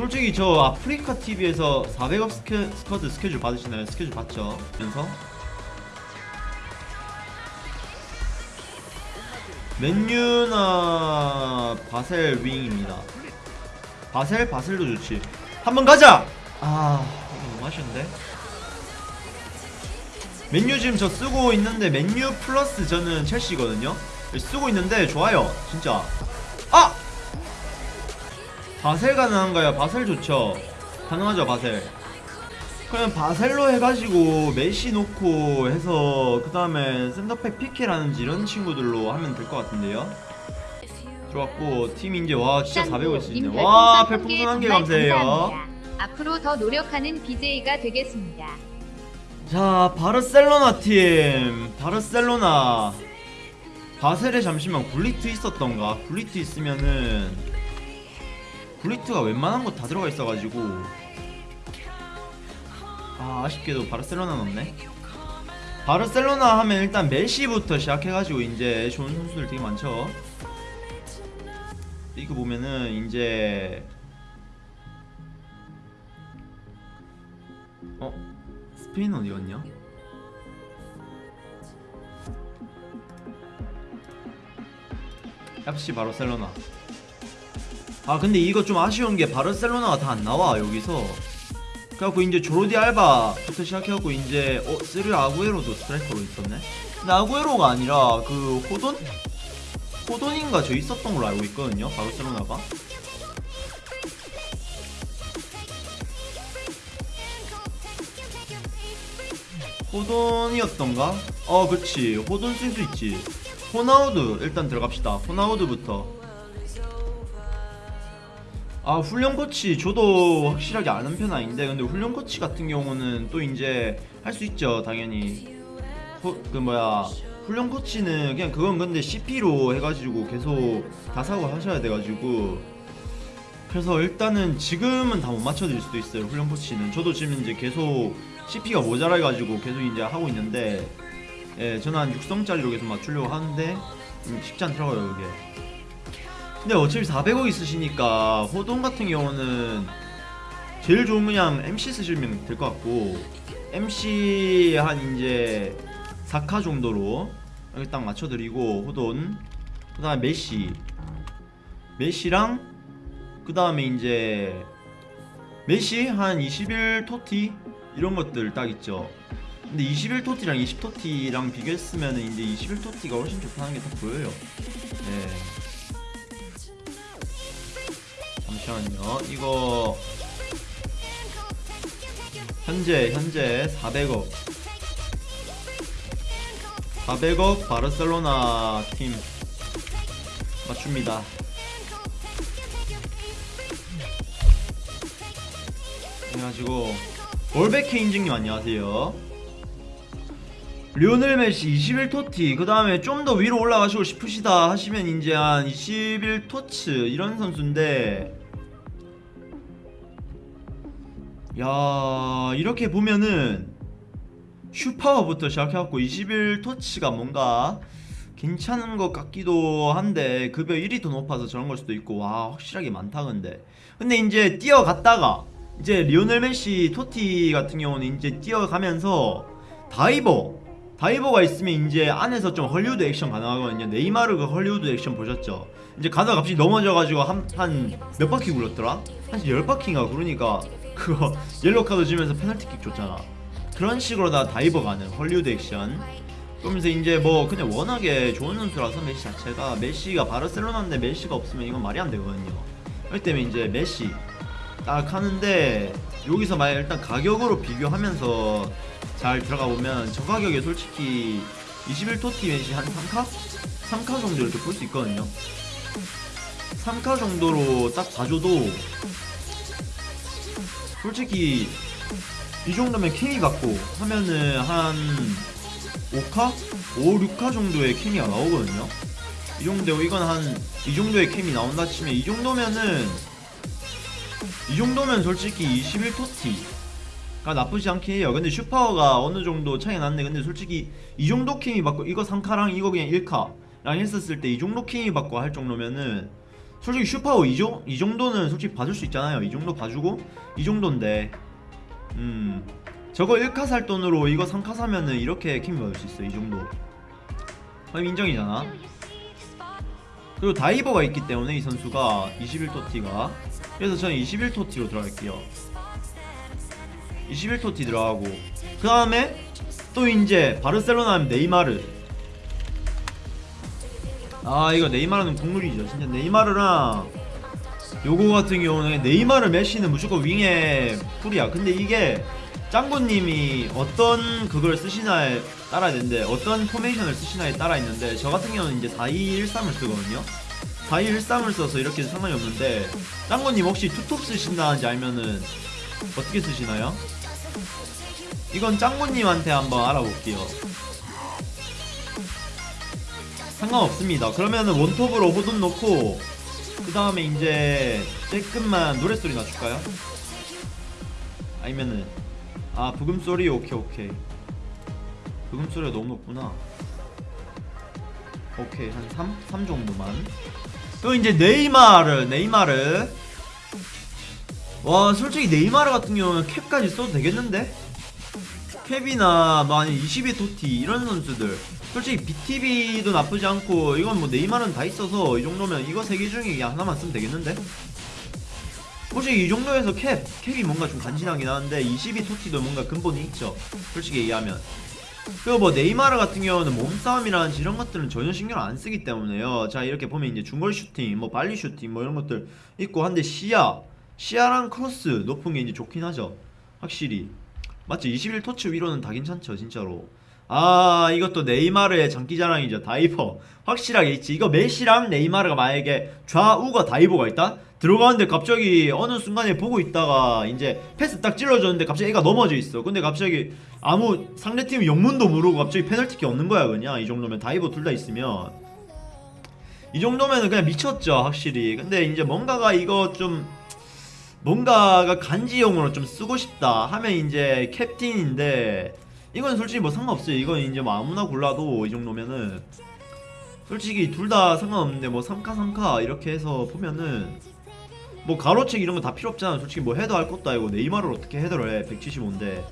솔직히 저 아프리카 TV에서 400억 스케, 스쿼드 스케줄 받으시나요? 스케줄 받죠? 면서 맨유나 바셀 윙입니다. 바셀 바셀도 좋지. 한번 가자. 아 이거 너무 아쉬운데. 맨유 지금 저 쓰고 있는데 맨유 플러스 저는 첼시거든요. 쓰고 있는데 좋아요 진짜. 아 바셀 가능한가요? 바셀 좋죠. 가능하죠 바셀. 그냥 바셀로 해가지고 메시 놓고 해서 그 다음에 센터백 피케라는지 이런 친구들로 하면 될 것 같은데요. 들어왔고 팀 이제 와 진짜 400원 쓰시네. 와 별풍선 한개 감사해요. 앞으로 더 노력하는 BJ가 되겠습니다. 자 바르셀로나 팀 바르셀로나 바셀에 잠시만 굴리트 있었던가 굴리트 있으면은 굴리트가 웬만한 거 다 들어가 있어가지고 아 아쉽게도 바르셀로나 넣네 바르셀로나 하면 일단 메시부터 시작해가지고 이제 좋은 선수들 되게 많죠 리그 보면은 이제 어? 스페인 어디 갔냐? FC 바르셀로나 아 근데 이거 좀 아쉬운 게 바르셀로나가 다 안 나와 여기서. 그래갖고 이제 조르디 알바부터 시작해갖고 이제 어 쓰르 아구에로도 스트라이커로 있었네? 근데 아구에로가 아니라 그 호돈? 호돈인가 저 있었던 걸로 알고 있거든요 바르셀로나가. 호돈이었던가? 어 그치. 호돈 쓸 수 있지. 호나우드 일단 들어갑시다. 호나우드부터 아 훈련 코치 저도 확실하게 아는 편 아닌데 근데 훈련 코치 같은 경우는 또 이제 할 수 있죠 당연히. 호, 그 뭐야 훈련 코치는 그냥 그건 근데 CP로 해가지고 계속 다 사고 하셔야 돼가지고. 그래서 일단은 지금은 다 못 맞춰드릴 수도 있어요 훈련 코치는. 저도 지금 이제 계속 CP가 모자라가지고 계속 이제 하고 있는데 예 저는 한 6성짜리로 계속 맞추려고 하는데 음, 쉽지 않더라고요 그게 근데 어차피 400억 있으시니까 호돈 같은 경우는 제일 좋은 그냥 MC 쓰시면 될 것 같고 MC 한 이제 4카 정도로 여기 딱 맞춰드리고 호돈. 그 다음에 메시. 메시랑 그 다음에 이제 메시 한 21 토티 이런 것들 딱 있죠. 근데 21 토티랑 20 토티랑 비교했으면 이제 21 토티가 훨씬 좋다는 게 딱 보여요. 네. 잠시만요. 이거 현재 현재 400억. 400억 바르셀로나 팀 맞춥니다. 그래가지고 월베케 인증님 안녕하세요. 리오넬 메시 21토티. 그 다음에 좀 더 위로 올라가시고 싶으시다 하시면 이제 한 21토츠 이런 선수인데 야 이렇게 보면은 슈파워부터 시작해갖고 21토치가 뭔가 괜찮은 것 같기도 한데 급여 1이 더 높아서 저런 걸 수도 있고 와 확실하게 많다 근데. 근데 이제 뛰어갔다가 이제 리오넬 메시 TOTY 같은 경우는 이제 뛰어가면서 다이버 다이버가 있으면 이제 안에서 좀 헐리우드 액션 가능하거든요. 네이마르 그 헐리우드 액션 보셨죠 이제 가다가 갑자기 넘어져가지고 한한몇 바퀴 굴렀더라? 한 10바퀴인가? 그러니까 그거 옐로 카드 주면서 페널티킥 줬잖아. 그런 식으로 다 다이버 가는 헐리우드 액션. 그러면서 이제 뭐 그냥 워낙에 좋은 선수라서 메시 자체가 메시가 바르셀로나인데 메시가 없으면 이건 말이 안 되거든요. 그렇기 때문에 이제 메시 딱 하는데 여기서 만약 일단 가격으로 비교하면서 잘 들어가 보면 저 가격에 솔직히 21TOTY 메시 한 3카? 3카 정도 이렇게 볼 수 있거든요 3카 정도로 딱 봐줘도 솔직히 이 정도면 케미 받고 하면은 한 5카? 5, 6카 정도의 케미가 나오거든요. 이 정도 이건 한 이 정도의 캠이 나온다 치면 이 정도면은 이 정도면 솔직히 21토티가 나쁘지 않긴 해요. 근데 슈파워가 어느 정도 차이 났네. 근데 솔직히 이 정도 캠이 받고 이거 3카랑 이거 그냥 1카랑 했었을 때 이 정도 캠이 받고 할 정도면은 솔직히 슈퍼오 이, 정, 이 정도는 솔직히 봐줄 수 있잖아요. 이 정도 봐주고 이 정도인데 음 저거 1카 살 돈으로 이거 3카 사면은 이렇게 킹 받을 수 있어 이 정도. 그럼 인정이잖아. 그리고 다이버가 있기 때문에 이 선수가 21토티가. 그래서 저는 21토티로 들어갈게요. 21토티 들어가고 그 다음에 또 이제 바르셀로나 하면 네이마르 아 이거 네이마르는 국룰이죠. 진짜 네이마르랑 요거 같은 경우는 네이마르 메시는 무조건 윙에 풀이야. 근데 이게 짱구님이 어떤 그걸 쓰시나에 따라 있는데 어떤 포메이션을 쓰시나에 따라 있는데 저 같은 경우는 이제 4213을 쓰거든요. 4213을 써서 이렇게 상관이 없는데 짱구님 혹시 투톱 쓰신다는지 알면은 어떻게 쓰시나요? 이건 짱구님한테 한번 알아볼게요 상관없습니다 그러면은 원톱으로 호돈 놓고 그 다음에 이제 조금만 노랫소리 낮출까요? 아니면은 아 부금소리 오케이 오케이 부금소리가 너무 높구나 오케이 한 3? 3 정도만 또 이제 네이마르 네이마르 와 솔직히 네이마르 같은 경우는 캡까지 써도 되겠는데? 캡이나 뭐 아니 22 토티 이런 선수들 솔직히 BTB도 나쁘지 않고 이건 뭐 네이마르는 다 있어서 이 정도면 이거 세 개 중에 하나만 쓰면 되겠는데? 솔직히 이 정도에서 캡, 캡이 뭔가 좀 간지나긴 하는데 22 토티도 뭔가 근본이 있죠. 솔직히 얘기하면. 그리고 뭐 네이마르 같은 경우는 몸싸움이라든지 이런 것들은 전혀 신경 안 쓰기 때문에요. 자 이렇게 보면 이제 중거리 슈팅, 뭐 발리 슈팅 뭐 이런 것들 있고 한데 시야 시야랑 크로스 높은 게 이제 좋긴 하죠. 확실히. 맞죠? 21 TOTY 위로는 다 괜찮죠 진짜로 아 이것도 네이마르의 장기자랑이죠. 다이버. 확실하게 있지. 이거 메시랑 네이마르가 만약에 좌우가 다이버가 있다? 들어가는데 갑자기 어느 순간에 보고 있다가 이제 패스 딱 찔러줬는데 갑자기 애가 넘어져 있어. 근데 갑자기 아무 상대팀 영문도 모르고 갑자기 페널티킥 얻는 거야 그냥. 이 정도면 다이버 둘 다 있으면. 이 정도면은 그냥 미쳤죠 확실히. 근데 이제 뭔가가 이거 좀 뭔가가 간지용으로 좀 쓰고 싶다 하면 이제 캡틴인데 이건 솔직히 뭐 상관없어요. 이건 이제 뭐 아무나 골라도 이 정도면은 솔직히 둘 다 상관없는데 뭐 3카 3카 이렇게 해서 보면은 뭐 가로책 이런 거 다 필요 없잖아. 솔직히 뭐 헤더 할 것도 아니고 네이마르를 어떻게 헤더를 해? 175인데.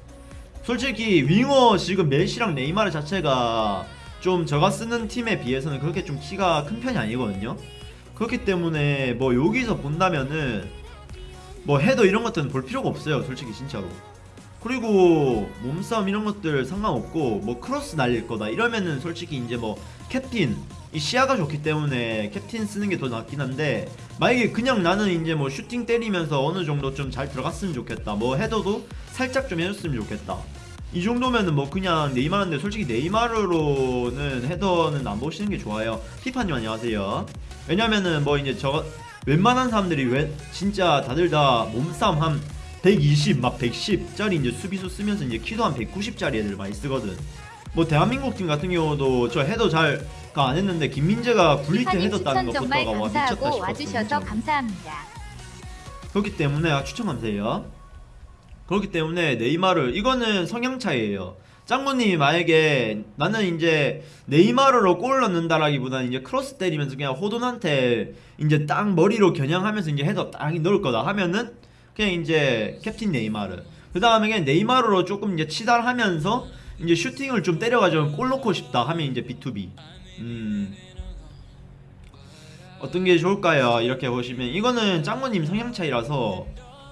솔직히 윙어 지금 메시랑 네이마르 자체가 좀 저가 쓰는 팀에 비해서는 그렇게 좀 키가 큰 편이 아니거든요. 그렇기 때문에 뭐 여기서 본다면은 뭐 헤더 이런 것들은 볼 필요가 없어요. 솔직히 진짜로 그리고 몸싸움 이런 것들 상관없고 뭐 크로스 날릴 거다 이러면은 솔직히 이제 뭐 캡틴 이 시야가 좋기 때문에 캡틴 쓰는 게 더 낫긴 한데 만약에 그냥 나는 이제 뭐 슈팅 때리면서 어느 정도 좀 잘 들어갔으면 좋겠다. 뭐 헤더도 살짝 좀 해줬으면 좋겠다. 이 정도면은 뭐 그냥 네이마르인데 솔직히 네이마르로는 헤더는 안 보시는 게 좋아요. 피파님 안녕하세요. 왜냐면은 뭐 이제 저 웬만한 사람들이 왜 진짜 다들 다 몸싸움 한 120, 막 110짜리 이제 수비수 쓰면서 이제 키도 한 190짜리 애들 많이 쓰거든. 뭐 대한민국 팀 같은 경우도 저 헤더 잘 안 했는데 김민재가 굴리트 피파님 헤더 따는 추천 정말 것부터가 와 미쳤다 싶었어. 와주셔서. 감사합니다. 그렇기 때문에 아, 추천 감사해요. 그렇기 때문에 네이마르 이거는 성향 차이예요. 짱구님이 만약에 나는 이제 네이마르로 골 넣는다라기보다는 이제 크로스 때리면서 그냥 호돈한테 이제 딱 머리로 겨냥하면서 이제 헤더 딱 넣을 거다 하면은 그냥 이제 캡틴 네이마르. 그 다음에 네이마르로 조금 이제 치달하면서 이제 슈팅을 좀 때려가지고 골 넣고 싶다 하면 이제 B2B. 음. 어떤 게 좋을까요? 이렇게 보시면 이거는 짱구님 성향 차이라서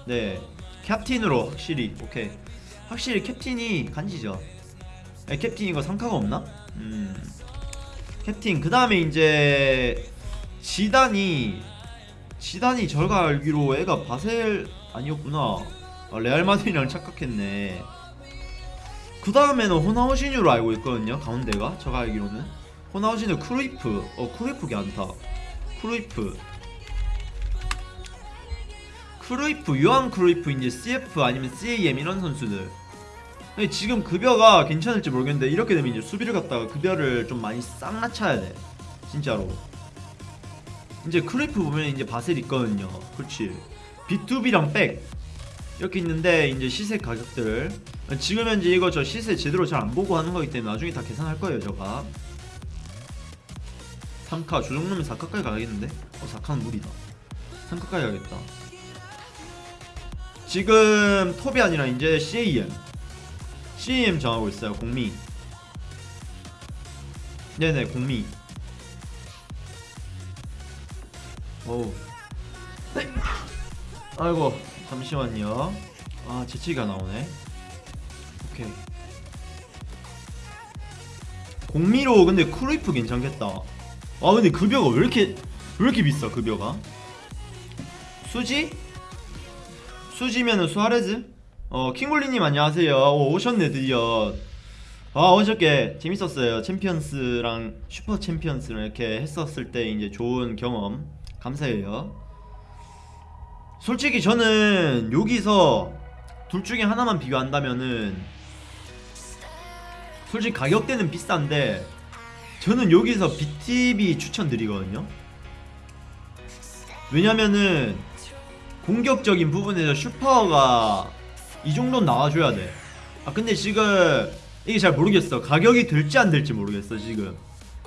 네 캡틴으로 확실히 오케이 확실히 캡틴이 간지죠. 에, 캡틴 이거 상카가 없나? 음 캡틴 그 다음에 이제 지단이 지단이 저가 알기로 애가 바셀 아니었구나. 아, 레알 마드리랑 착각했네. 그 다음에는 호나우시뉴로 알고 있거든요. 가운데가 저가 알기로는 호나우지뉴 크루이프 어 크루이프 괜찮다. 크루이프 크루이프 요한 크루이프 이제 CF 아니면 CAM 이런 선수들 지금 급여가 괜찮을지 모르겠는데 이렇게 되면 이제 수비를 갖다가 급여를 좀 많이 싹 낮춰야 돼 진짜로 이제 크루이프 보면 이제 바셀 있거든요 그렇지 B2B랑 백 이렇게 있는데 이제 시세 가격들 지금 현재 이거 저 시세 제대로 잘 안 보고 하는 거기 때문에 나중에 다 계산할 거예요 저가. 3카 저 정도면 4카까지 가야겠는데? 어 4카는 무리다. 3컷까지 가겠다. 지금 톱이 아니라 이제 CAM CAM 정하고 있어요 공미. 네네 공미. 어우 아이고 잠시만요. 아 재치가 나오네. 오케이. 공미로 근데 크루이프 괜찮겠다. 아 근데 급여가 왜 이렇게 왜 이렇게 비싸 급여가 수지? 수지면은 수아레즈? 어 킹골리님 안녕하세요. 오, 오셨네 드디어 아 어저께 재밌었어요. 챔피언스랑 슈퍼 챔피언스를 이렇게 했었을 때 이제 좋은 경험. 감사해요 솔직히 저는 여기서 둘 중에 하나만 비교한다면은 솔직히 가격대는 비싼데 저는 여기서 BTB 추천드리거든요 왜냐면은 공격적인 부분에서 슈퍼가 이 정도는 나와줘야 돼. 아 근데 지금 이게 잘 모르겠어. 가격이 될지 안 될지 모르겠어 지금.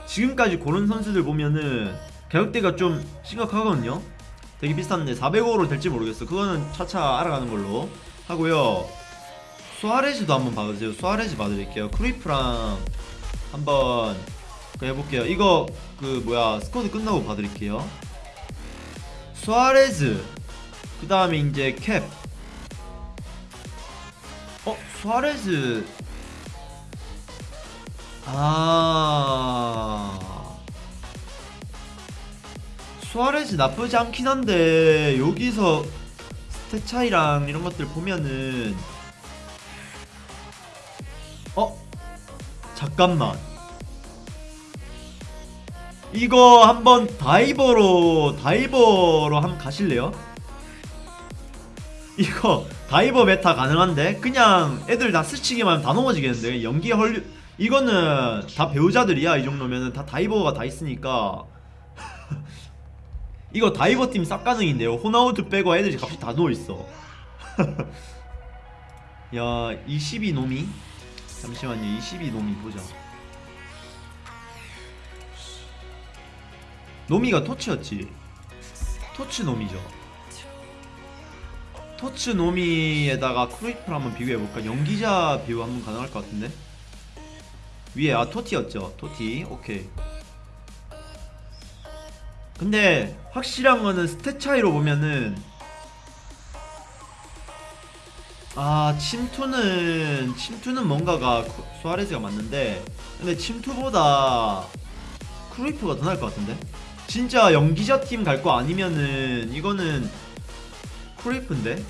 지금까지 고른 선수들 보면은 가격대가 좀 심각하거든요. 되게 비싼데 400억으로 될지 모르겠어. 그거는 차차 알아가는 걸로 하고요. 수아레즈도 한번 봐주세요. 수아레즈 봐드릴게요. 크리프랑 한번 그 해볼게요. 이거 그 뭐야 스쿼드 끝나고 봐드릴게요. 수아레즈 그 다음에 이제 캡 어? 수아레즈 아 수아레즈 나쁘지 않긴 한데 여기서 stat 차이랑 이런 것들 보면은 어? 잠깐만. 이거 한번 다이버로 다이버로 한번 가실래요? 이거 다이버 meta 가능한데? 그냥 애들 다 스치기만 하면 다 넘어지겠는데? 연기 헐 이거는 다 배우자들이야 이 정도면은. 다 다이버가 다 있으니까 이거 다이버 팀 싹 가능인데요. 호나우드 빼고 애들이 같이 다 누워있어. 야 22 노미? 잠시만요. 22 노미 보자. 노미가 TOTS였지. TOTS 노미죠. TOTS 노미에다가 크루이프를 한번 비교해볼까? 연기자 비교 한번 가능할 것 같은데? 위에 아 TOTY였죠. TOTY. 오케이 근데 확실한 거는 stat 차이로 보면은 아 침투는 침투는 뭔가가 쿠- 수아레즈가 맞는데 근데 침투보다 크루이프가 더 나을 것 같은데? 진짜 연기자 팀 갈 거 아니면은 이거는 크루이프인데?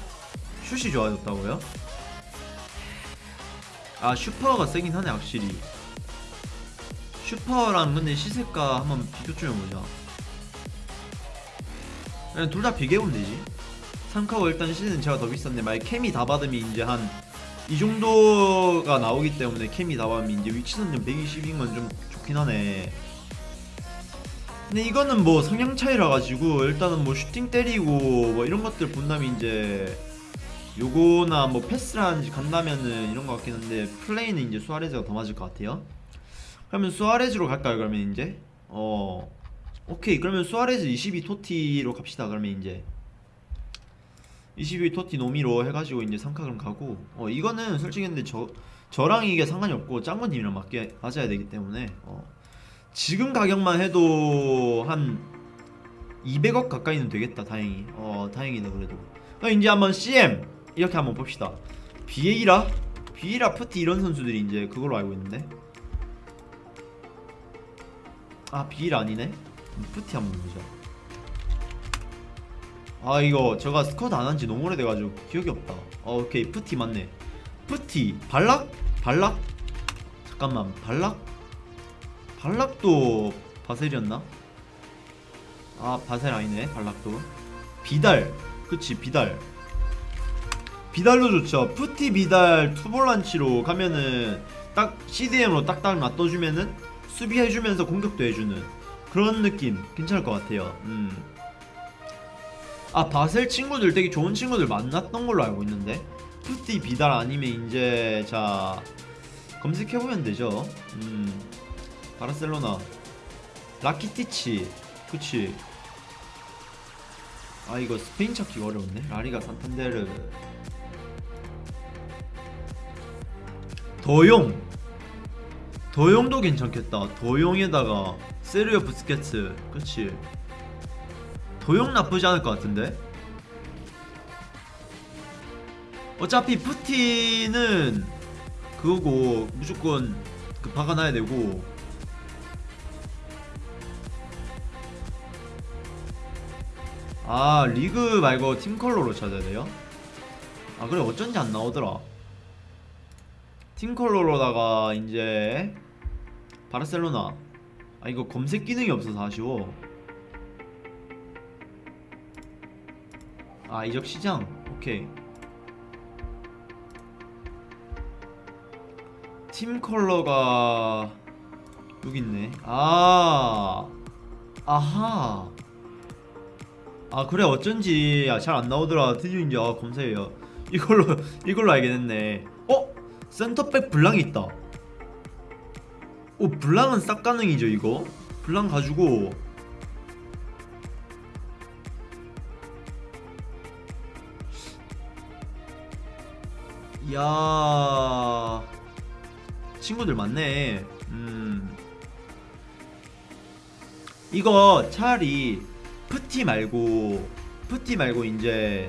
슛이 좋아졌다고요? 아 슛파가 세긴 하네 확실히 슛파랑 근데 시세가 한번 비교 좀 해보자 둘 다 비교해보면 되지 3카고 일단 시세는 제가 더 비싼데 만약 케미 다 받으면 이제 한 이 정도가 나오기 때문에 케미 다 받으면 이제 위치 선점 120인 건좀 좋긴 하네 근데 이거는 뭐 성향 차이라 가지고 일단은 뭐 슈팅 때리고 뭐 이런 것들 본다면 이제 요거나 뭐 패스를 하는지 간다면은 이런 거 같긴 한데 플레이는 이제 수아레즈가 더 맞을 것 같아요. 그러면 수아레즈로 갈까요? 그러면 이제 어 오케이 그러면 수아레즈 22 토티로 갑시다. 그러면 이제 22 토티 노미로 해가지고 이제 3카 그럼 가고. 어 이거는 솔직히 근데 저 저랑 이게 상관이 없고 짱구님이랑 맞게 맞아야 되기 때문에 어 지금 가격만 해도 한 200억 가까이는 되겠다 다행히. 어 다행이다 그래도. 그럼 이제 한번 CM 이렇게 한번 봅시다. 비에이라? 비에이라 푸티 이런 선수들이 이제 그걸로 알고 있는데. 아 비에이라 아니네 푸티 한번 보자. 아 이거 제가 squad 안 한 지 너무 오래돼가지고 기억이 없다. 어, 오케이. 푸티 맞네. 푸티. 발락? 발락? 잠깐만. 발락? 발락도 바셀이었나? 아 바셀 아니네. 발락도. 비달. 그치 비달. 비달로 좋죠. 푸티 비달 투볼란치로 가면은 딱 CDM으로 딱딱 맞춰주면은 수비해주면서 공격도 해주는 그런 느낌. 괜찮을 것 같아요. 음. 아 바셀 친구들 되게 좋은 친구들 만났던 걸로 알고 있는데. 푸티 비달 아니면 이제 자 검색해보면 되죠. 음. 바르셀로나. 라키티치. 그치. 아 이거 스페인 찾기가 어려운데? 라리가 산탄데르. 더용. 더용도 괜찮겠다. 더용에다가 세르요 부스케츠 그렇지. 더용 나쁘지 않을 것 같은데? 어차피 푸티는 그거고 무조건 그 박아놔야 되고. 아 리그 말고 팀 컬러로 찾아야 돼요? 아 그래 어쩐지 안 나오더라. 팀 컬러로다가 이제 바르셀로나 아 이거 검색 기능이 없어서 아쉬워. 아 이적 시장. 오케이. 팀 컬러가 여기 있네. 아 아하. 아 그래 어쩐지. 아, 잘 안 나오더라. 드디어 이제 아, 검색해요. 이걸로 이걸로 알게 됐네. 어? 센터백 블랑이 있다 오 블랑은 싹 가능이죠 이거? 블랑 가지고. 이야. 친구들 많네. 음. 이거 차라리 푸티 말고 푸티 말고 이제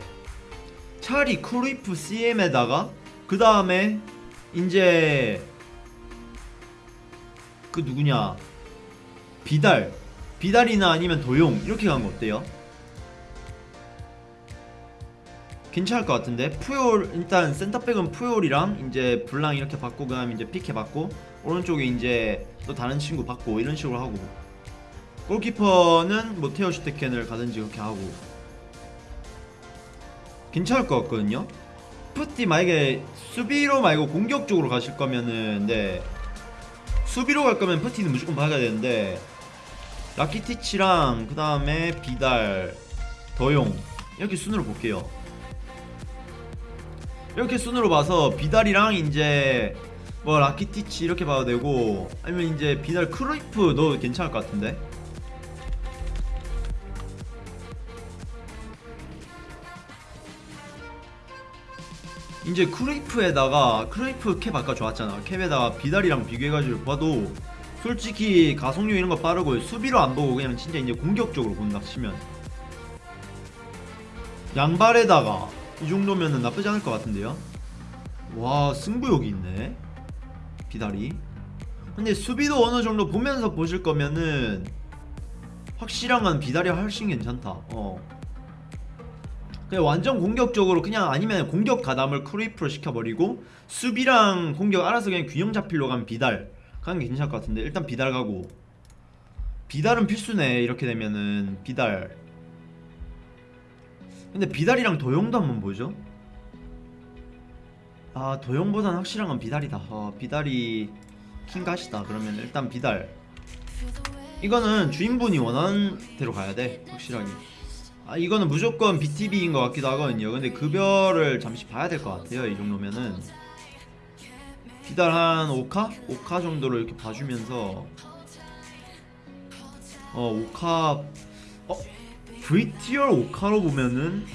차라리 크루이프 CM에다가 그 다음에 이제 그 누구냐? 비달. 비달이나 아니면 더용. 이렇게 가는 거 어때요? 괜찮을 것 같은데? 푸욜 일단 센터백은 푸욜이랑 이제 블랑 이렇게 받고 그 다음 이제 피케 받고 오른쪽에 이제 또 다른 친구 받고 이런 식으로 하고. 골키퍼는 뭐 테어 슈테겐을 가든지 그렇게 하고. 괜찮을 것 같거든요. 푸티 만약에 수비로 말고 공격적으로 가실 거면은 네 수비로 갈 거면 푸티는 무조건 박아야 되는데 라키티치랑 그 다음에 비달 더용 이렇게 순으로 볼게요. 이렇게 순으로 봐서 비달이랑 이제 뭐 라키티치 이렇게 봐도 되고 아니면 이제 비달 크루이프 넣어도 괜찮을 것 같은데 이제 크루이프에다가 크루이프 캡 아까 좋았잖아. CAP에다가 비달이랑 비교해가지고 봐도 솔직히 가속력 이런 거 빠르고 수비로 안 보고 그냥 진짜 이제 공격적으로 본다 치면. 양발에다가 이 정도면은 나쁘지 않을 것 같은데요? 와 승부욕이 있네. 비달이. 근데 수비도 어느 정도 보면서 보실 거면은 확실한 건 비달이 훨씬 괜찮다. 어 그냥 완전 공격적으로 그냥 아니면 공격 가담을 크루이프로 시켜버리고 수비랑 공격 알아서 그냥 균형 잡히려 가면 비달 가는 게 괜찮을 것 같은데 일단 비달 가고 비달은 필수네. 이렇게 되면은 비달. 근데 비달이랑 도용도 한번 보죠. 아 도용보다는 확실한 건 비달이다. 어, 비달이 킹가시다. 그러면 일단 비달. 이거는 주인분이 원하는 대로 가야 돼. 확실하게 아 이거는 무조건 BTB인 것 같기도 하거든요. 근데 급여를 잠시 봐야 될 것 같아요 이 정도면은. 비달 한 5카? 5카 정도로 이렇게 봐주면서. 어 5카 어? VTR 5카로 보면은.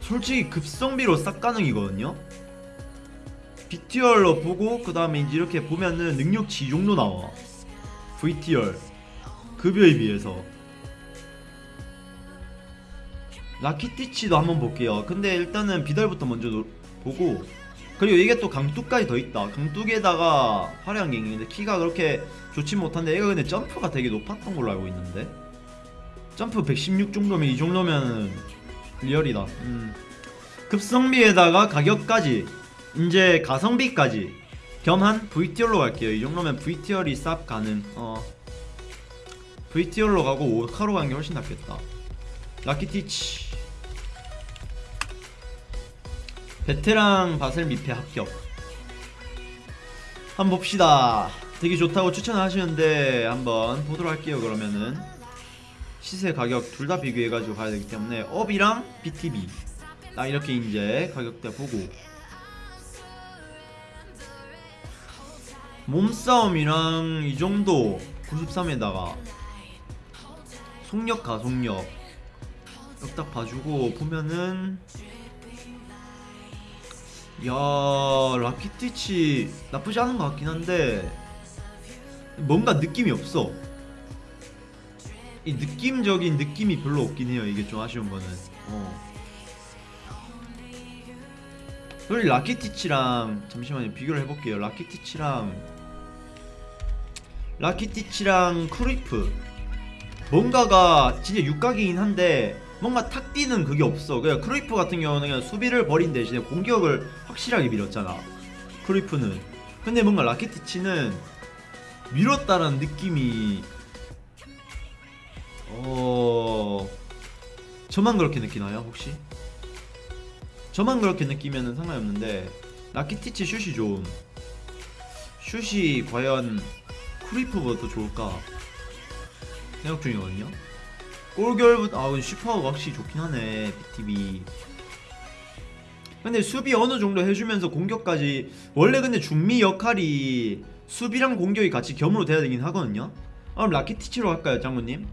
솔직히 급성비로 싹 가능이거든요. BTR로 보고 그 다음에 이제 이렇게 보면은 능력치 이 정도 나와. VTR 급여에 비해서. 라키티치도 한번 볼게요. 근데 일단은 비달부터 먼저 노- 보고 그리고 이게 또 강뚝까지 더 있다. 강뚝에다가 화려한 게 있는데 키가 그렇게 좋지 못한데 얘가 근데 점프가 되게 높았던 걸로 알고 있는데. 점프 116 정도면 이 정도면 리얼이다. 음. 급성비에다가 가격까지 이제 가성비까지 겸한 VTR로 갈게요. 이 정도면 VTR이 쌉 가능. 어 VTR로 가고 5카로 가는 게 훨씬 낫겠다. 라키티치. 베테랑 바셀 미페 합격. 한번 봅시다. 되게 좋다고 추천하시는데 한번 보도록 할게요 그러면은. 시세 가격 둘 다 비교해가지고 가야 되기 때문에 업이랑 BTB 딱 이렇게 이제 가격대 보고. 몸싸움이랑 이 정도 93에다가 속력 가속력. 딱 봐주고 보면은 야 라키티치 나쁘지 않은 것 같긴 한데 뭔가 느낌이 없어. 이 느낌적인 느낌이 별로 없긴 해요 이게 좀 아쉬운 거는. 어. 그리고 라키티치랑 잠시만요 비교를 해볼게요. 라키티치랑 라키티치랑 크루이프 뭔가가 진짜 육각이긴 한데 뭔가 탁 뛰는 그게 없어. 그냥 크루이프 같은 경우는 그냥 수비를 버린 대신에 공격을 확실하게 밀었잖아. 크루이프는. 근데 뭔가 라키티치는 밀었다는 느낌이 어 저만 그렇게 느끼나요 혹시? 저만 그렇게 느끼면 상관이 없는데 라키티치 슛이 좋음. 슛이 과연 크루이프보다 더 좋을까 생각 중이거든요. 골결부터 아 슈퍼가 확실히 좋긴 하네 BTB 근데 수비 어느 정도 해주면서 공격까지 원래 근데 중미 역할이 수비랑 공격이 같이 겸으로 돼야 되긴 하거든요. 그럼 라키티치로 할까요 장군님?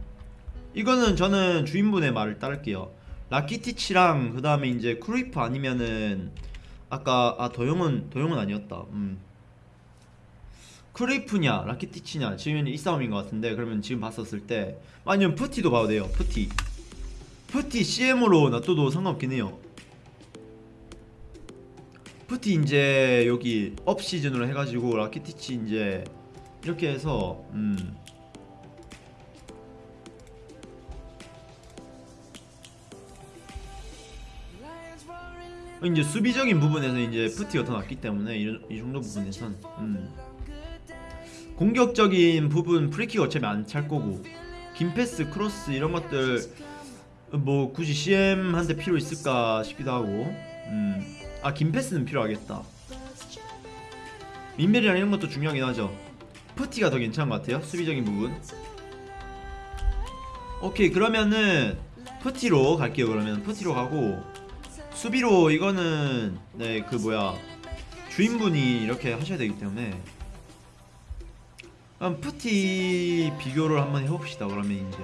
이거는 저는 주인분의 말을 따를게요. 라키티치랑 그 다음에 이제 크루이프 아니면은 아까 아 더용은 더용은 아니었다. 음. 크루이프냐 라키티치냐 지금 이 싸움인 것 같은데 그러면 지금 봤었을 때 아니면 푸티도 봐도 돼요 푸티. 푸티 CM으로 놔둬도 상관없긴 해요. 푸티 이제 여기 UP 시즌으로 해가지고 라키티치 이제 이렇게 해서 음. 이제 수비적인 부분에서 이제 푸티가 더 낫기 때문에 이, 이 정도 부분에선 음. 공격적인 부분 프리킥 어차피 안 찰 거고 긴 패스 크로스 이런 것들 뭐 굳이 CM한테 필요 있을까 싶기도 하고. 음. 아 긴 패스는 필요하겠다. 민밸이랑 이런 것도 중요하긴 하죠. 푸티가 더 괜찮은 것 같아요 수비적인 부분. 오케이 그러면은 푸티로 갈게요 그러면. 푸티로 가고. 수비로 이거는 네 그 뭐야. 주인분이 이렇게 하셔야 되기 때문에 그럼 푸티 비교를 한번 해봅시다. 그러면 이제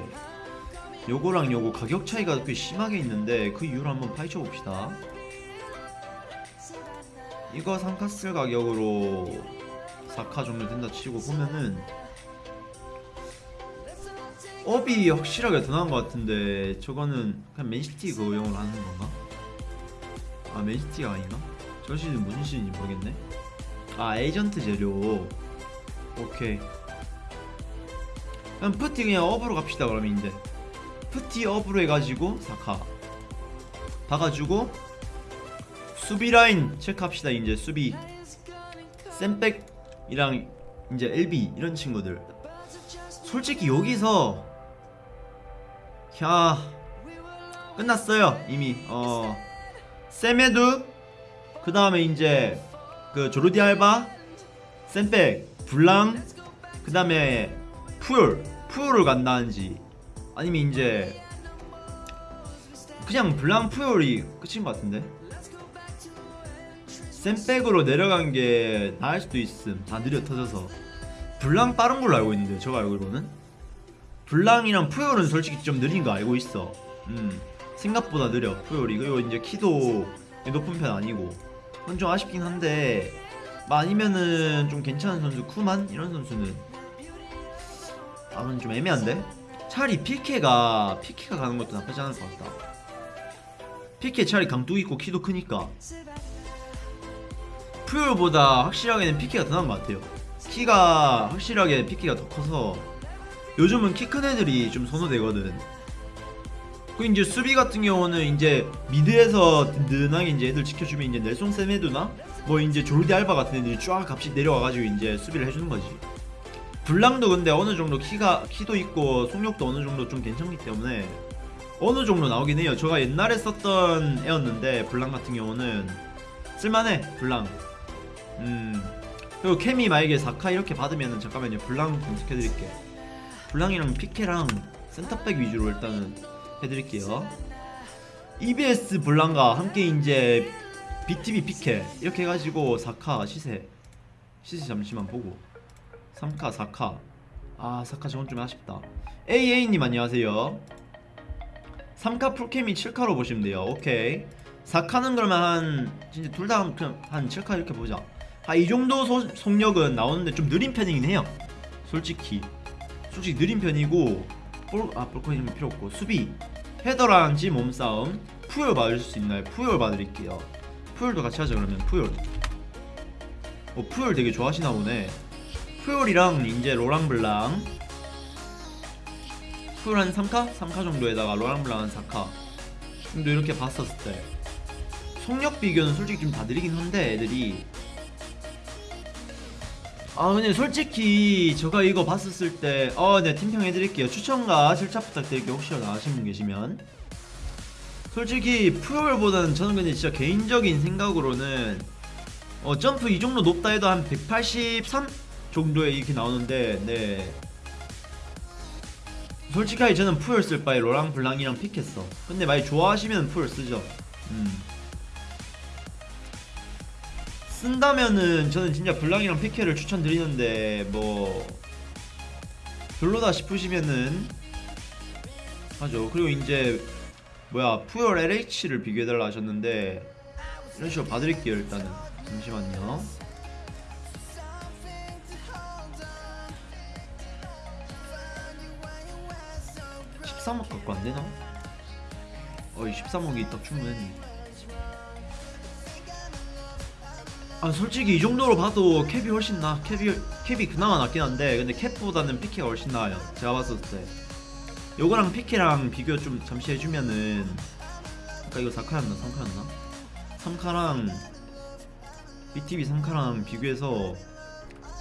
요거랑 요거 가격 차이가 꽤 심하게 있는데 그 이유를 한번 파헤쳐 봅시다. 이거 상카스 가격으로 4카 정도 된다 치고 보면은 UP이 확실하게 더 나은 것 같은데 저거는 그냥 맨시티 그용으로 하는 건가? 아 맨시티가 아닌가? 저 시즌 무슨 시즌인지 모르겠네. 아 에이전트 재료. 오케이 그럼 푸티 그냥 UP으로 갑시다 그러면 이제. 푸티 UP으로 해가지고 4카. 봐가지고 수비 라인 체크합시다 이제 수비. 샘백이랑 이제 LB 이런 친구들. 솔직히 여기서 야 끝났어요 이미. 어 세메두 그 다음에 이제 그 조르디 알바 샘백 블랑 그 다음에 푸얼 푸얼을 간다는지 아니면 이제 그냥 블랑 푸얼이 끝인 것 같은데? 샘백으로 내려간 게 나을 수도 있음. 다 느려 터져서. 블랑 빠른 걸로 알고 있는데 제가 알기로는? 블랑이랑 푸열은 솔직히 좀 느린 거 알고 있어. 음 생각보다 느려 푸열이 그리고 이제 키도 높은 편 아니고. 그건 좀 아쉽긴 한데 뭐 아니면은 좀 괜찮은 선수 쿠만? 이런 선수는 아 그건 좀 애매한데? 차라리 피케가 피케가 가는 것도 나쁘지 않을 것 같다. 피케 차라리 강도 있고 키도 크니까. 푸욜보다 확실하게는 피케가 더 나은 것 같아요. 키가 확실하게 피케가 더 커서. 요즘은 키 큰 애들이 좀 선호되거든. 그 이제 수비 같은 경우는 이제 미드에서 든든하게 이제 애들 지켜주면 이제 넬송 세메두나? 뭐 이제 조르디 알바 같은 애들이 쫙 값이 내려와가지고 이제 수비를 해주는 거지. 블랑도 근데 어느 정도 키가 키도 있고 속력도 어느 정도 좀 괜찮기 때문에 어느 정도 나오긴 해요. 제가 옛날에 썼던 애였는데 블랑 같은 경우는 쓸만해 블랑. 음 그리고 케미 만약에 4카 이렇게 받으면은 잠깐만요 블랑 검색해드릴게. 블랑이랑 피케랑 센터백 위주로 일단은 해드릴게요. EBS 블랑과 함께 이제 BTB 피케 이렇게 해가지고 4카 시세 시세 잠시만 보고 3카 4카. 아 사카 저건 좀 아쉽다. AA님 안녕하세요. 3카 풀캠이 7카로 보시면 돼요. 오케이. 4카는 그러면 한 진짜 둘 다 그냥 한 7카 이렇게 보자. 아 이 정도 소, 속력은 나오는데 좀 느린 편이긴 해요. 솔직히. 솔직히 느린 편이고 볼, 아 볼코인은 필요 없고. 수비. 헤더랑 지 몸싸움. 푸열 받을 수 있나요? 푸열 봐드릴게요. 푸열도 같이 하자 그러면. 푸열. 어 푸열 되게 좋아하시나 보네 푸열이랑 이제 로랑블랑. 푸열 한 3카? 3카 정도에다가 로랑블랑 한 4카. 정도 이렇게 봤었을 때. 속력 비교는 솔직히 좀 다 느리긴 한데 애들이. 아 근데 솔직히 제가 이거 봤었을 때어네 팀평 해드릴게요. 추천과 실차 부탁드릴게요. 혹시 나가신 분 계시면. 솔직히 푸열보다는 저는 근데 진짜 개인적인 생각으로는 어 점프 이 정도 높다 해도 한 183 정도에 이렇게 나오는데 네. 솔직하게 저는 푸열 쓸 바에 로랑 블랑이랑 픽했어. 근데 많이 좋아하시면 푸열 쓰죠. 음. 쓴다면은 저는 진짜 블랑이랑 피케를 추천드리는데 뭐 별로다 싶으시면은 하죠. 그리고 이제 뭐야 푸열 LH를 비교해달라 하셨는데 이런 식으로 봐드릴게요 일단은. 잠시만요 (13억) 갖고 안 되나? 어이 (13억이) 딱 충분했네. 아 솔직히 이 정도로 봐도 캡이 훨씬 나 캡이 캡이 그나마 낫긴 한데 근데 캡보다는 피케가 훨씬 나아요. 제가 봤을 때. 요거랑 피케랑 비교 좀 잠시 해주면은 아까 이거 4카였나 3카였나? 3카랑 BTV 3카랑 비교해서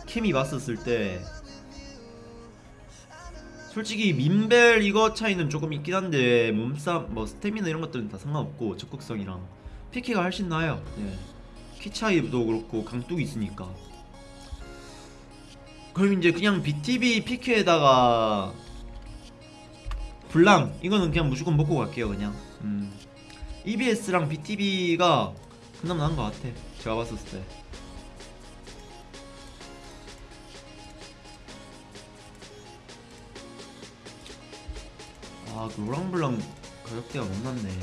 캠이 봤었을 때 솔직히 민벨 이거 차이는 조금 있긴 한데 몸싸움 뭐 스태미나 이런 것들은 다 상관없고 적극성이랑 피케가 훨씬 나아요. 네. 키 차이도 그렇고 강뚝이 있으니까. 그럼 이제 그냥 BTB 피케에다가 블랑 이거는 그냥 무조건 먹고 갈게요 그냥. 음. EBS랑 BTB가 그나마 나은 것 같아. 제가 봤었을 때 아, 그 로랑블랑 가격대가 못 났네.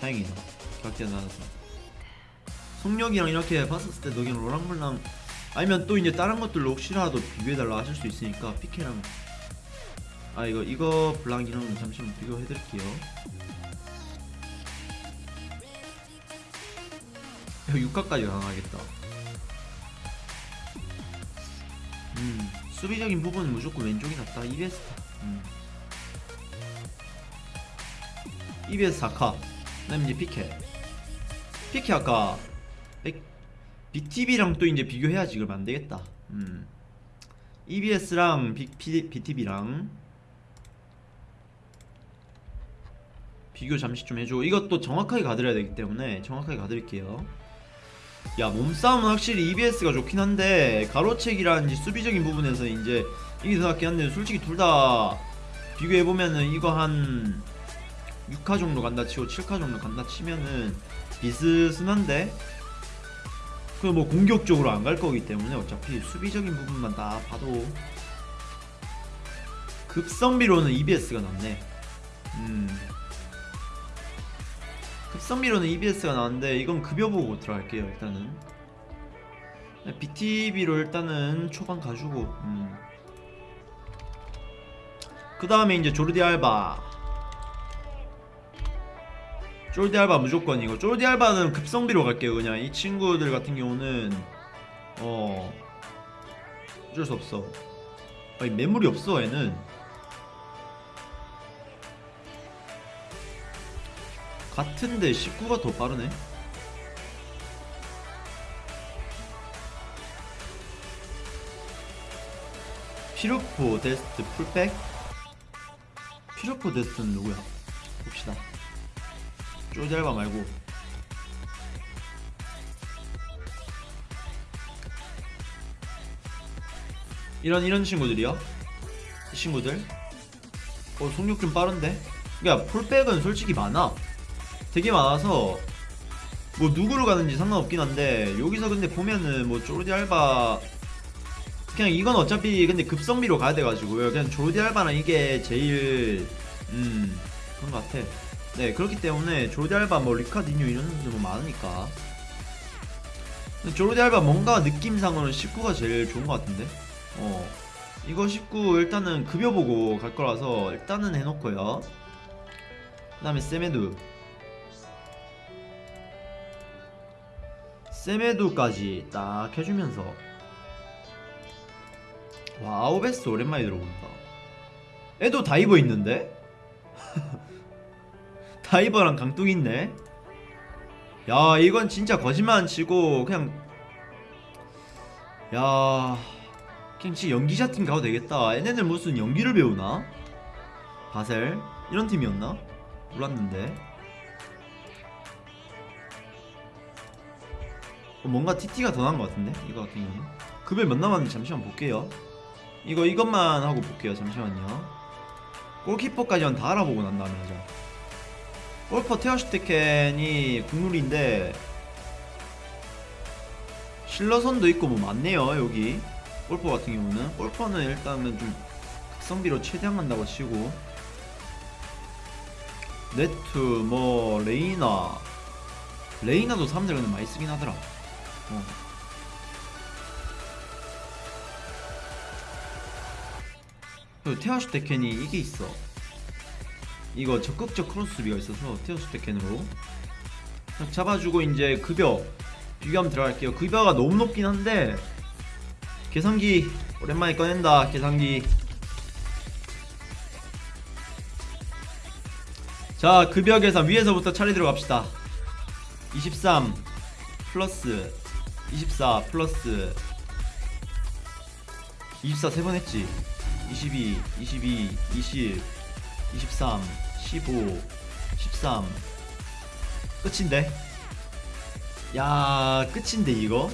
다행이다. 가격대가 낮아서. 속력이랑 이렇게 봤었을 때 너긴 로랑블랑 아니면 또 이제 다른 것들로 혹시라도 비교해달라 하실 수 있으니까 피케랑 아 이거 이거 블랑이랑 잠시만 비교해드릴게요. 6가까지 강하겠다. 음 수비적인 부분은 무조건 왼쪽이 낫다. EBS다. 음. EBS 4카 그다음에 이제 피케. 피케 아까 백- BTB랑 또 이제 비교해야지 그러면 안되겠다. 음. EBS랑 비, 피, BTB랑 비교 잠시 좀 해줘. 이것도 정확하게 가드려야 되기 때문에 정확하게 가드릴게요. 야 몸싸움은 확실히 EBS가 좋긴 한데 가로채기라든지 수비적인 부분에서 이제 이게 더 낫긴 한데 솔직히 둘 다 비교해보면은 이거 한 6카 정도 간다 치고 7카 정도 간다 치면은 비스슨한데 그뭐 공격적으로 안 갈 거기 때문에 어차피 수비적인 부분만 다 봐도 급성비로는 EBS가 낫네. 음. 급성비로는 EBS가 나은데 이건 급여 보고 들어갈게요 일단은. BTB로 일단은 초반 가지고 음. 그 다음에 이제 조르디 알바 쫄디 알바 무조건 이거 쫄디 알바는 급성비로 갈게요. 그냥 이 친구들 같은 경우는 어 어쩔 수 없어. 아니 매물이 없어 얘는. 같은데 19가 더 빠르네. 피루포 데스트 풀백? 피루포 데스트는 누구야? 봅시다 쪼잘바 말고. 이런 이런 친구들이요? 이 친구들? 어 속력 좀 빠른데? 그니까 풀백은 솔직히 많아. 되게 많아서 뭐 누구로 가는지 상관없긴 한데 여기서 근데 보면은 뭐 쪼르디 알바 그냥 이건 어차피 근데 급성비로 가야 돼가지고요. 그냥 조르디 알바는 이게 제일 음 그런 것 같아. 네 그렇기 때문에 조르디 알바 뭐 리카디뉴 이런 선수 뭐 많으니까. 조르디 알바 뭔가 느낌상으로는 19가 제일 좋은 것 같은데. 어 이거 19 일단은 급여 보고 갈 거라서 일단은 해놓고요. 그 다음에 세메두. 세메두까지 딱 해주면서 와 아우베스 오랜만에 들어본다 애도 다이버 있는데? 다이버랑 강뚝 있네. 야 이건 진짜 거짓말 안 치고 그냥 야 그냥 진짜 연기자 팀 가도 되겠다. 얘네들 무슨 연기를 배우나? 바셀? 이런 팀이었나? 몰랐는데. 어, 뭔가 TT가 더 나은 것 같은데? 이거 같은 경우는. 급여 몇 남았는지 잠시만 볼게요. 이거 이것만 하고 볼게요 잠시만요. 골키퍼까지만 다 알아보고 난 다음에 하자 골퍼 테어슈테켄이 국룰인데 실러선도 있고 뭐 많네요 여기. 골퍼 같은 경우는. 골퍼는 일단은 좀 극성비로 최대한 간다고 치고. 네투 뭐 레이나. 레이나도 사람들 근데 많이 쓰긴 하더라 어. 그 테어슈테겐이 이게 있어 이거 적극적 크로스 수비가 있어서 테어슈테겐으로. 딱 잡아주고 이제 급여 비교하면 들어갈게요. 급여가 너무 높긴 한데 계산기 오랜만에 꺼낸다 계산기. 자 급여 계산 위에서부터 차례 들어갑시다. 23 플러스 24 플러스 24 세 번 했지. 22 22 20 23 15 13 끝인데? 야 끝인데 이거?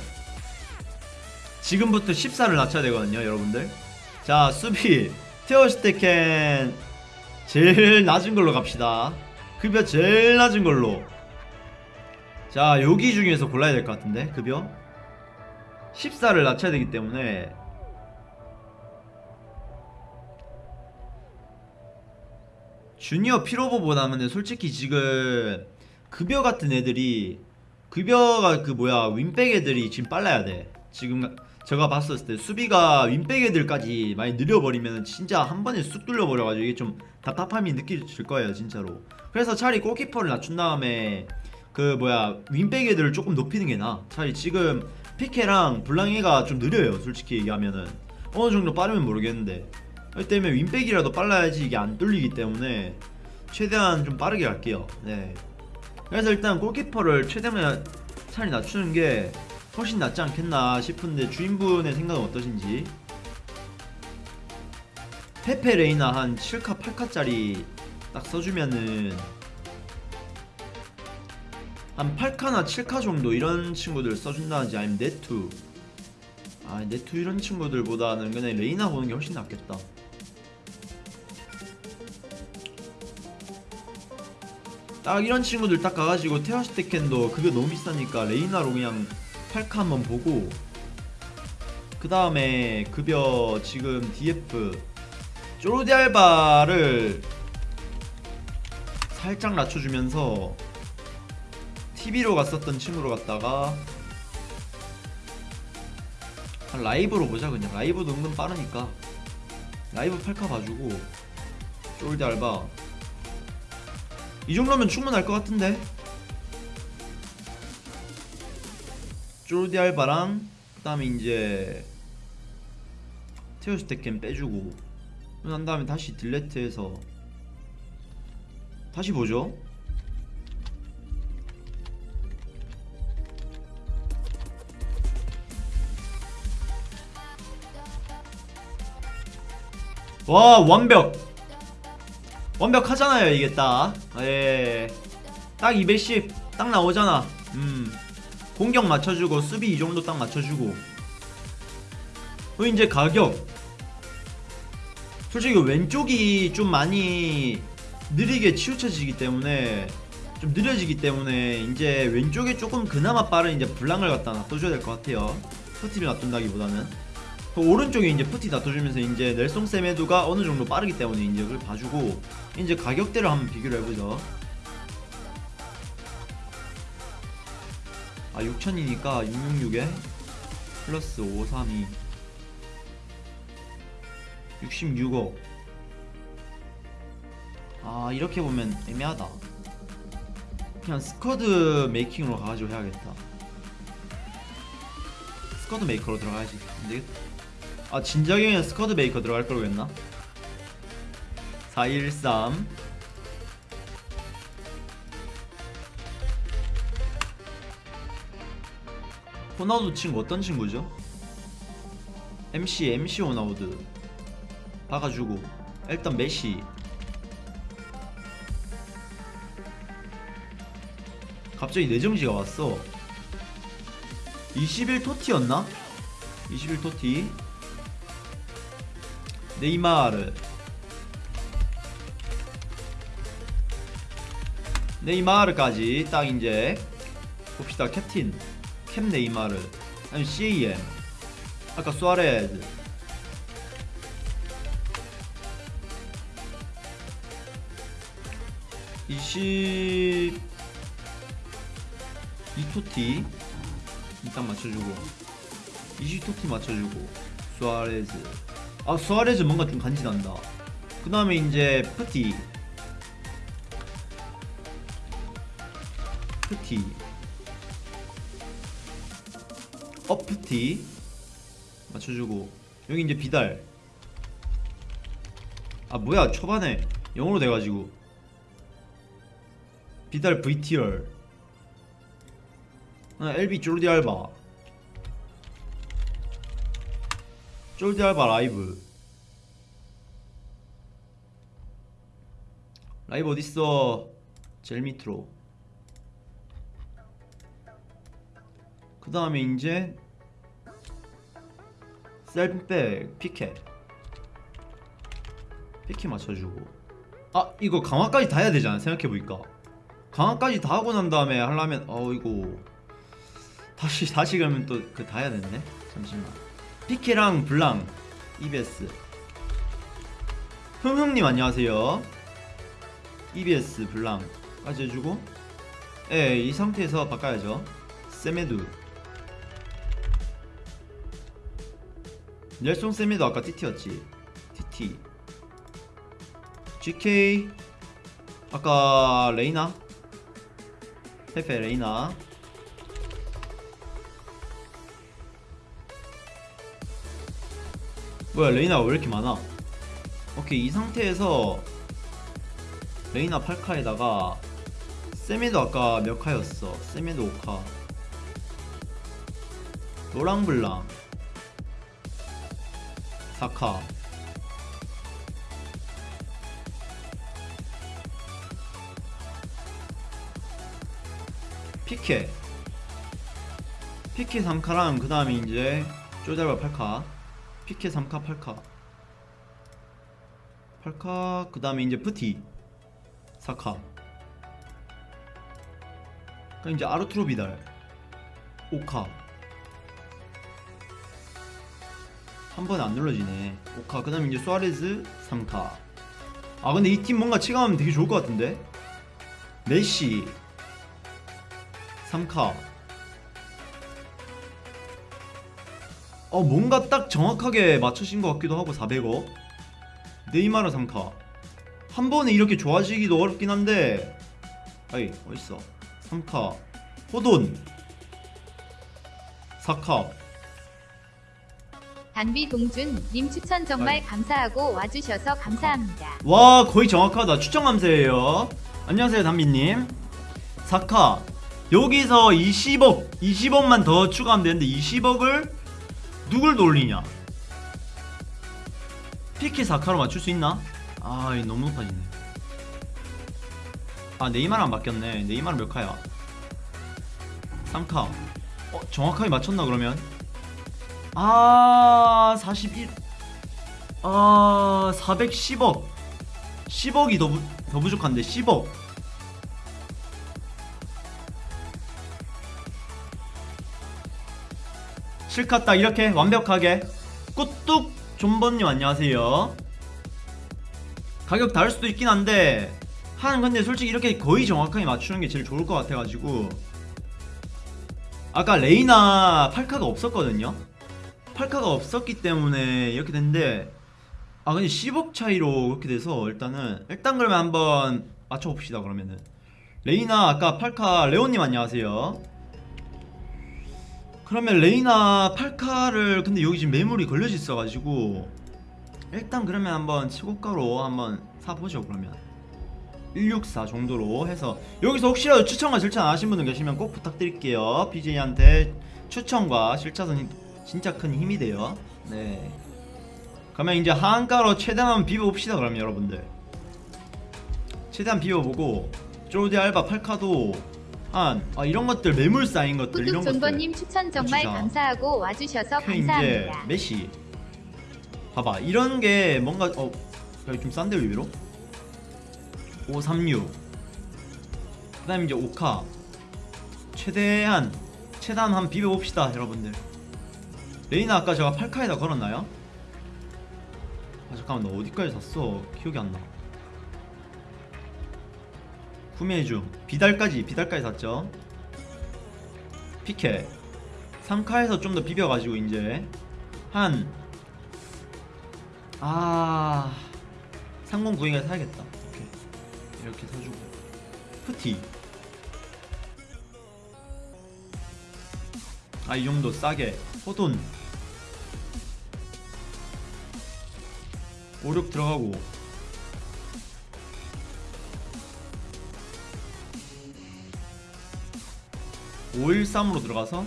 지금부터 14를 낮춰야 되거든요 여러분들. 자 수비. 테오스테켄 제일 낮은 걸로 갑시다. 급여 제일 낮은 걸로. 자 여기 중에서 골라야 될 것 같은데 급여? 14를 낮춰야 되기 때문에 주니어 피로보보다는 솔직히 지금 급여 같은 애들이 급여가 그 뭐야 윈백 애들이 지금 빨라야 돼. 지금 제가 봤었을 때 수비가 윈백 애들까지 많이 느려버리면 진짜 한 번에 쑥 뚫려버려가지고 이게 좀 답답함이 느껴질 거예요 진짜로. 그래서 차라리 골키퍼를 낮춘 다음에 그 뭐야 윈백 애들을 조금 높이는 게 나아 차라리 지금 피케랑 블랑이가 좀 느려요 솔직히 얘기하면은. 어느 정도 빠르면 모르겠는데 그렇기 때문에 윈백이라도 빨라야지 이게 안 뚫리기 때문에 최대한 좀 빠르게 갈게요. 네. 그래서 일단 골키퍼를 최대한 차라리 낮추는 게 훨씬 낫지 않겠나 싶은데 주인분의 생각은 어떠신지. 페페 레이나 한 7카 8카짜리 딱 써주면은 한 8카나 7카 정도 이런 친구들 써준다든지 아니면 네투. 아 네투 이런 친구들보다는 그냥 레이나 보는 게 훨씬 낫겠다 딱 이런 친구들 딱 가가지고 테어슈테겐도 그게 너무 비싸니까 레이나로 그냥 8카 한번 보고 그 다음에 급여 지금 DF 조르디 알바를 살짝 낮춰주면서 TV로 갔었던 친구로 갔다가 한 라이브로 보자 그냥. 라이브도 은근 빠르니까. 라이브 8카 봐주고 쪼르디 알바 이 정도면 충분할 것 같은데. 쪼르디 알바랑 그 다음에 이제 테오스테켄 빼주고 난 다음에 다시 딜레트해서 다시 보죠. 와 완벽 완벽하잖아요 이게 딱. 예. 딱 210 딱 나오잖아. 음. 공격 맞춰주고 수비 이 정도 딱 맞춰주고. 그리고 이제 가격. 솔직히 왼쪽이 좀 많이 느리게 치우쳐지기 때문에 좀 느려지기 때문에 이제 왼쪽에 조금 그나마 빠른 이제 블랑을 갖다 놔둬줘야 될 것 같아요. 터티를 놔둔다기보다는 그 오른쪽에 이제 푸티 다퉈주면서 이제 넬송 세메두가 어느 정도 빠르기 때문에 이제 그걸 봐주고 이제 가격대를 한번 비교를 해보죠. 아 6천이니까 666에 플러스 532 66억. 아 이렇게 보면 애매하다. 그냥 squad making으로 가가지고 해야겠다. squad maker로 들어가야지. 안되겠다 아 진작에 그냥 squad maker 들어갈 걸 그랬나? 413 호나우드 친구 어떤 친구죠? MC MC 호나우드 박아주고 일단 메시 갑자기 내정지가 왔어 21 토티였나? 21 토티 네이마르. 네이마르까지 딱 이제 봅시다. 캡틴 캡 네이마르 아니 CAM 아까 수아레즈. 이십 이토티 일단 맞춰주고 이시토티 맞춰주고 수아레즈 아 수아레즈 뭔가 좀 간지난다. 그 다음에 이제 푸티. 푸티. 어프티. 맞춰주고. 여기 이제 비달. 아 뭐야 초반에 영어로 돼가지고. 비달 VTR 아, LB 쫄디 알바 쫄디 알바 라이브. 라이브 어딨어? 제일 밑으로. 그 다음에 이제 셀백 피켓. 피켓 맞춰주고. 아 이거 강화까지 다 해야 되잖아 생각해보니까. 강화까지 다 하고 난 다음에 하려면 어 이거 다시 다시 그러면 또 그 다 해야 되네 잠시만 피켓랑 블랑 EBS 흥흥님 안녕하세요. EBS 블랑까지 해주고 예이 상태에서 바꿔야죠. 세메두 넬송 세메두 아까 TT였지? TT GK 아까 레이나? 페페 레이나 뭐야 레이나가 왜 이렇게 많아? 오케이 이 상태에서 레이나 8카에다가 세메두 아까 몇 카였어? 세메두 5카. 노랑블랑. 사카. 피케. 피케 3카랑 그 다음에 이제 쪼잘바 8카 피케 3카 8카. 8카 그 다음에 이제 푸티. 4카. 그 이제 아르투로 비달. 5카. 한 번에 안 눌러지네. 5카 그 다음에 이제 수아레즈 3카. 아 근데 이 팀 뭔가 체감하면 되게 좋을 것 같은데? 메시. 3카 어 뭔가 딱 정확하게 맞추신 것 같기도 하고 400억. 네이마르 3카. 한 번에 이렇게 좋아지기도 어렵긴 한데 아이 어딨어. 3카. 호돈. 4카. 단비 동준 님 추천 정말 아이. 감사하고 와주셔서 감사합니다. 와 거의 정확하다. 추천 감사해요. 안녕하세요 담비님. 사카. 여기서 20억 20억만 더 추가하면 되는데 20억을 누굴 돌리냐? 피키 사카로 맞출 수 있나? 아 너무 높아지네. 아 네이마르 안 바뀌었네. 네이마르 몇 카야? 3카. 어 정확하게 맞췄나 그러면? 아 41. 아 410억. 10억이 더, 부, 더 부족한데 10억 실컷 딱 이렇게 완벽하게. 꾸뚝 존버님 안녕하세요. 가격 다를 수도 있긴 한데 한 근데 솔직히 이렇게 거의 정확하게 맞추는 게 제일 좋을 것 같아가지고. 아까 레이나 팔카가 없었거든요? 팔카가 없었기 때문에 이렇게 됐는데 아 근데 10억 차이로 그렇게 돼서 일단은 일단 그러면 한번 맞춰봅시다 그러면은. 레이나 아까 팔카 레오님 안녕하세요 그러면 레이나 팔카를 근데 여기 지금 매물이 걸려져 있어가지고 일단 그러면 한번 치고가로 한번 사보죠 그러면. 164 정도로 해서. 여기서 혹시라도 추천과 실천 안 하신 분들 계시면 꼭 부탁드릴게요. BJ한테 추천과 실차선이 진짜 큰 힘이 돼요. 네. 그러면 이제 하한가로 최대한 비벼봅시다 그러면 여러분들. 최대한 비벼보고 쪼디 알바 팔카도 한 아, 이런 것들 매물 쌓인 것들 이런 것들. 존버님 추천 정말 진짜. 감사하고 와주셔서 그 감사합니다. 메시. 봐봐 이런 게 뭔가 어 여기 좀 싼데 의외로? 536 그다음 이제 5카. 최대한 최대한 한 비벼 봅시다 여러분들. 레이나 아까 제가 8카에다 걸었나요? 아 잠깐만 너 어디까지 샀어? 기억이 안나 구매 중 비달까지 비달까지 샀죠. 피케 3카에서 좀 더 비벼가지고 이제. 한 아... 3092가 사야겠다. 오케이. 이렇게 사주고. 푸티. 아 이 정도 싸게. 호돈. 56 들어가고 (513으로) 들어가서.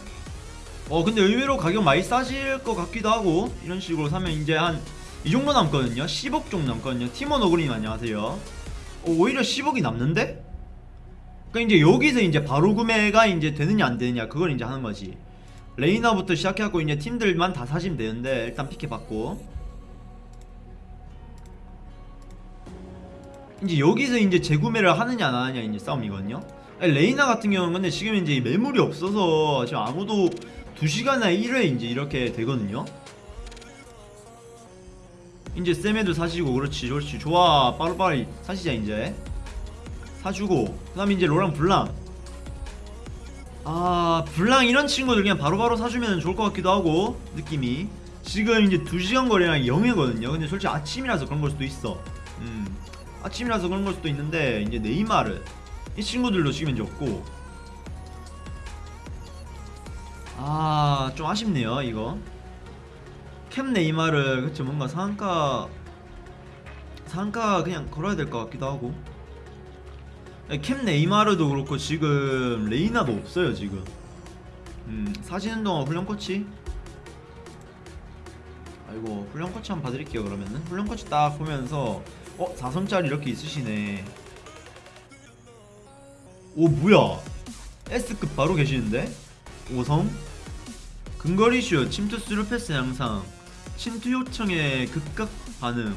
어 근데 의외로 가격 많이 싸질 것 같기도 하고 이런 식으로 사면 이제 한 이 정도 남거든요. 10억 정도 남거든요. 티몬 오그님 안녕하세요. 어, 오히려 10억이 남는데? 그러니까 이제 여기서 이제 바로 구매가 이제 되느냐 안 되느냐 그걸 이제 하는 거지. 레이나부터 시작해갖고 이제 팀들만 다 사시면 되는데 일단 피케 박고. 이제 여기서 이제 재구매를 하느냐 안 하느냐 이제 싸움이거든요 레이나 같은 경우는 근데 지금 이제 매물이 없어서 지금 아무도 2시간이나 1회 이제 이렇게 되거든요. 이제 쌤애들 사시고 그렇지 그렇지. 좋아 빠르빠르 사시자 이제. 사주고. 그 다음에 이제 로랑 블랑. 아 블랑 이런 친구들 그냥 바로 바로 사주면 좋을 것 같기도 하고 느낌이. 지금 이제 2시간 거리랑 0회거든요. 근데 솔직히 아침이라서 그런 걸 수도 있어. 음. 아침이라서 그런 걸 수도 있는데 이제 네이마르 이 친구들도 지금 이제 없고. 아 좀 아쉽네요 이거. 캠 네이마르 그쵸 뭔가 상가 상가 그냥 걸어야 될 것 같기도 하고. 캠 네이마르도 그렇고 지금 레이나도 없어요 지금. 음 사시는 동안 훈련 코치? 아이고 훈련 코치 한번 봐드릴게요 그러면은. 훈련 코치 딱 보면서 어 4성짜리 이렇게 있으시네 오 뭐야? S급 바로 계시는데? 5성? 근거리 슛 침투 스루 패스 향상. 침투 요청에 즉각 반응.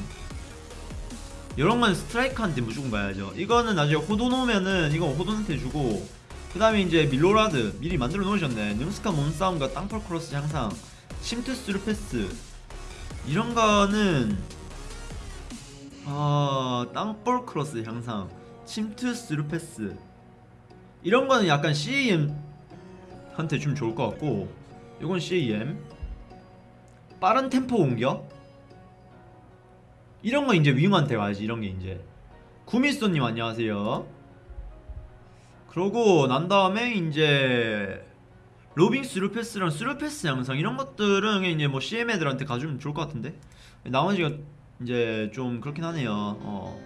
이런 건 스트라이커한테 무조건 가야죠. 이거는 나중에 호돈 오면은 이거 호돈한테 주고 그 다음에 이제 밀로라드 미리 만들어 놓으셨네. 능스카 몸싸움과 땅볼 크로스 향상. 침투 스루 패스. 이런 거는 아 땅볼 크로스 향상. 침투 스루 패스 이런 거는 약간 CAM 한테 좀 좋을 것 같고 이건 CAM 빠른 템포 공격. 이런 거 이제 윙한테 가야지 이런 게 이제. 구미소님 안녕하세요. 그러고 난 다음에 이제 로빙 스루패스랑 스루패스 향상 이런 것들은 이제 뭐 CM 애들한테 가주면 좋을 것 같은데? 나머지가 이제 좀 그렇긴 하네요. 어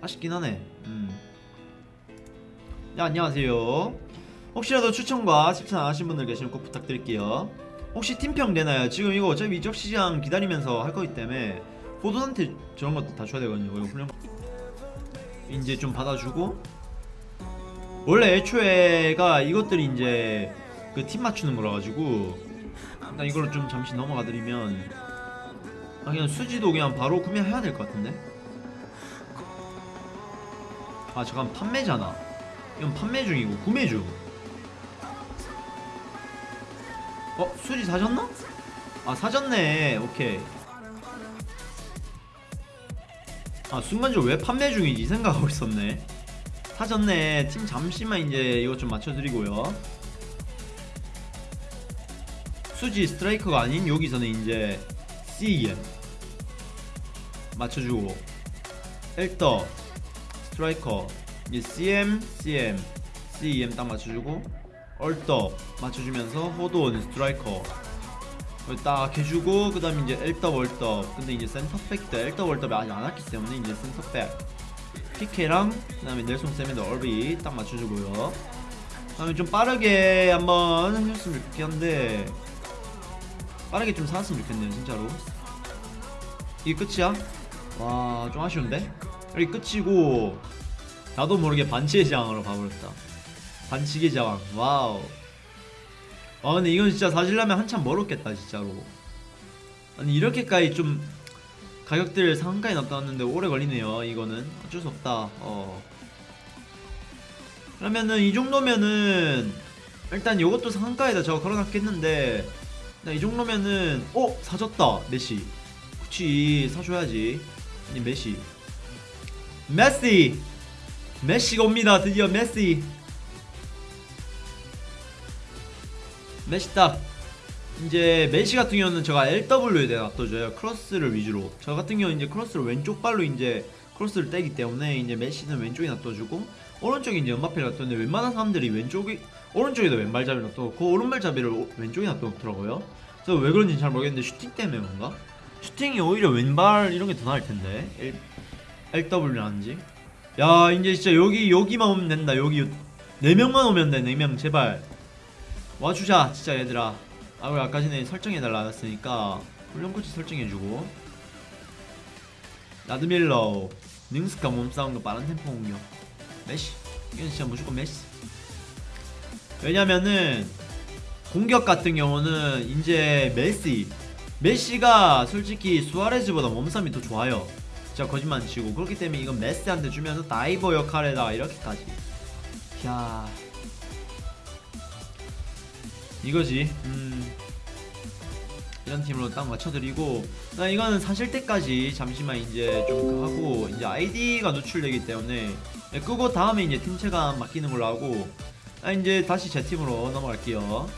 아쉽긴 하네. 음. 네 안녕하세요. 혹시라도 추천과 실천 안 하신 분들 계시면 꼭 부탁드릴게요. 혹시 팀평 되나요? 지금 이거 어차피 이적 시장 기다리면서 할 거기 때문에 호돈한테 저런 것도 다 줘야 되거든요. 이거 훈련 이제 좀 받아주고. 원래 애초에가 이것들이 이제 그 팀 맞추는 거라 가지고 일단 이걸로 좀 잠시 넘어가 드리면 아 그냥 수지도 그냥 바로 구매해야 될 것 같은데? 아 잠깐 판매잖아 이건 판매 중이고 구매 중 어? 수지 사셨나? 아 사졌네. 오케이. 아 순간적으로 왜 판매 중이지 생각하고 있었네. 사졌네. 팀 잠시만 이제 이것 좀 맞춰드리고요. 수지 스트라이커가 아닌 여기서는 이제 CEM 맞춰주고. 엘더 스트라이커 이제 CM CM CEM 딱 맞춰주고 얼더 맞춰주면서 호돈 스트라이커. 딱 해주고 그 다음에 이제 엘더 월더 근데 이제 센터백도 엘더 월더를 아직 안 왔기 때문에 이제 센터백. 피케랑 그 다음에 넬손 세멘더 얼비 딱 맞춰주고요. 그 다음에 좀 빠르게 한번 해줬으면 좋겠는데 빠르게 좀 살았으면 좋겠네요 진짜로. 이게 끝이야? 와 좀 아쉬운데? 여기 끝이고 나도 모르게 반치의 제왕으로 가버렸다. 반치의 제왕 와우. 아 근데 이건 진짜 사실라면 한참 멀었겠다 진짜로. 아니 이렇게까지 좀 가격들 상한가에 나타났는데 오래 걸리네요 이거는. 어쩔 수 없다. 어. 그러면은 이 정도면은 일단 이것도 상한가에다 저거 걸어놨겠는데 나이 정도면은 어? 사줬다 메시. 그치 사줘야지. 아니 메시. 메시 메시가 옵니다. 드디어 메시. 메시 딱 이제 메시 같은 경우는 제가 LW에 놔둬줘요. 크로스를 위주로. 저 같은 경우는 이제 크로스를 왼쪽 발로 이제 크로스를 떼기 때문에 이제 메시는 왼쪽에 놔둬주고 오른쪽에 이제 음바페를 놔뒀는데 웬만한 사람들이 왼쪽이 오른쪽에도 왼발잡이를 놔두고 그 오른발잡이를 오- 왼쪽에 놔두더라고요. 그래서 왜 그런지 잘 모르겠는데 슈팅 때문에 그런가? 슈팅이 오히려 왼발 이런 게 더 나을 텐데. L, LW라는지 야 이제 진짜 여기 여기만 오면 된다. 여기 네 명만 오면 돼 네 명 제발. 와주자 진짜 얘들아. 아 우리 아까 전에 설정해달라 했으니까 훈련 코치 설정해주고. 나드밀러 능스카 몸싸움과 빠른 템포 공격. 메시. 이건 진짜 무조건 메시. 왜냐면은 공격 같은 경우는 이제 메시. 메시가 솔직히 수아레즈보다 몸싸움이 더 좋아요 진짜 거짓말 안 치고 그렇기 때문에 이건 메시한테 주면서 다이버 역할에다가 이렇게까지. 야. 이거지. 음. 이런 팀으로 딱 맞춰드리고 나 이거는 사실 때까지 잠시만 이제 좀 하고 이제 아이디가 노출되기 때문에 네, 끄고 다음에 이제 팀체감 맡기는 걸로 하고 아 이제 다시 제 팀으로 넘어갈게요